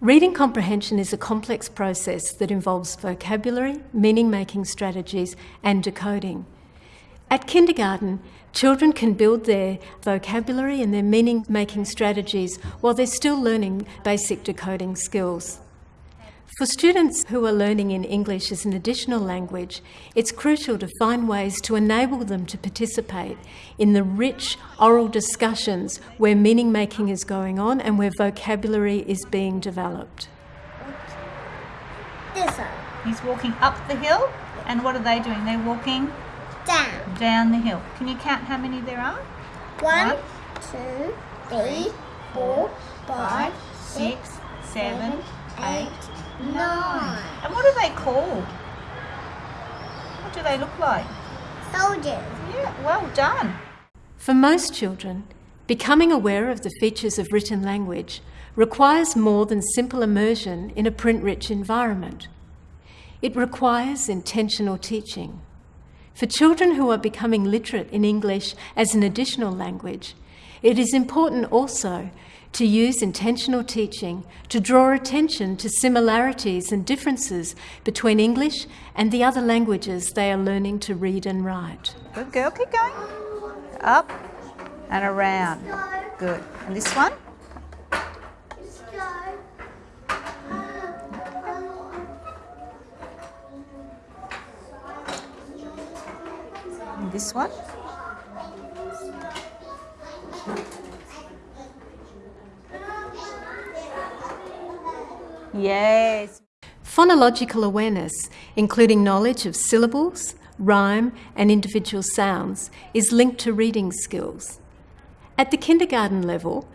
Reading comprehension is a complex process that involves vocabulary, meaning making strategies, and decoding. At kindergarten, children can build their vocabulary and their meaning making strategies while they're still learning basic decoding skills. For students who are learning in English as an additional language, it's crucial to find ways to enable them to participate in the rich oral discussions where meaning making is going on and where vocabulary is being developed. This one. He's walking up the hill, and what are they doing? They're walking Down. down the hill. Can you count how many there are? One, One, two, three, four, five, Six, seven, eight. Nine. And what are they called? What do they look like? Soldiers. Yeah, well done. For most children, becoming aware of the features of written language requires more than simple immersion in a print rich environment. It requires intentional teaching. For children who are becoming literate in English as an additional language, it is important also to use intentional teaching to draw attention to similarities and differences between English and the other languages they are learning to read and write. Good girl, keep going. Up and around. Good. And this one? This one? Yes. Phonological awareness, including knowledge of syllables, rhyme, and individual sounds, is linked to reading skills. At the kindergarten level,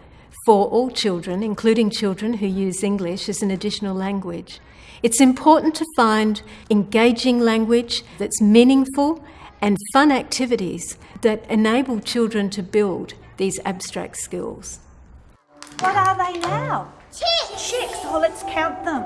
for all children, including children who use English as an additional language, it's important to find engaging language that's meaningful and fun activities that enable children to build these abstract skills. What are they now? Chicks. Chicks. Oh, let's count them.